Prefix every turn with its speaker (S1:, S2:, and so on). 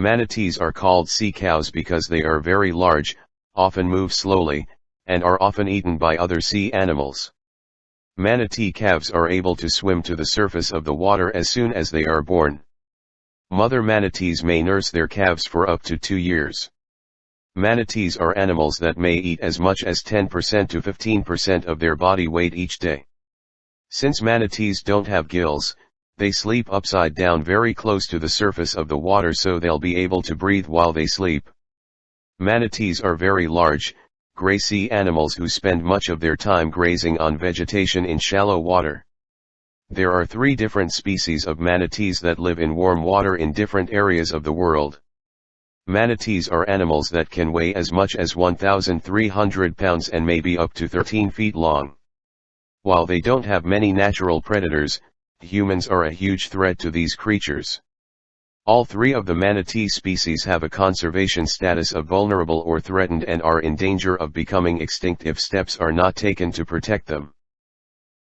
S1: Manatees are called sea cows because they are very large, often move slowly, and are often eaten by other sea animals. Manatee calves are able to swim to the surface of the water as soon as they are born. Mother manatees may nurse their calves for up to two years. Manatees are animals that may eat as much as 10% to 15% of their body weight each day. Since manatees don't have gills, they sleep upside down very close to the surface of the water so they'll be able to breathe while they sleep. Manatees are very large, gray sea animals who spend much of their time grazing on vegetation in shallow water. There are three different species of manatees that live in warm water in different areas of the world. Manatees are animals that can weigh as much as 1,300 pounds and may be up to 13 feet long. While they don't have many natural predators, humans are a huge threat to these creatures. All three of the manatee species have a conservation status of vulnerable or threatened and are in danger of becoming extinct if steps are not taken to protect them.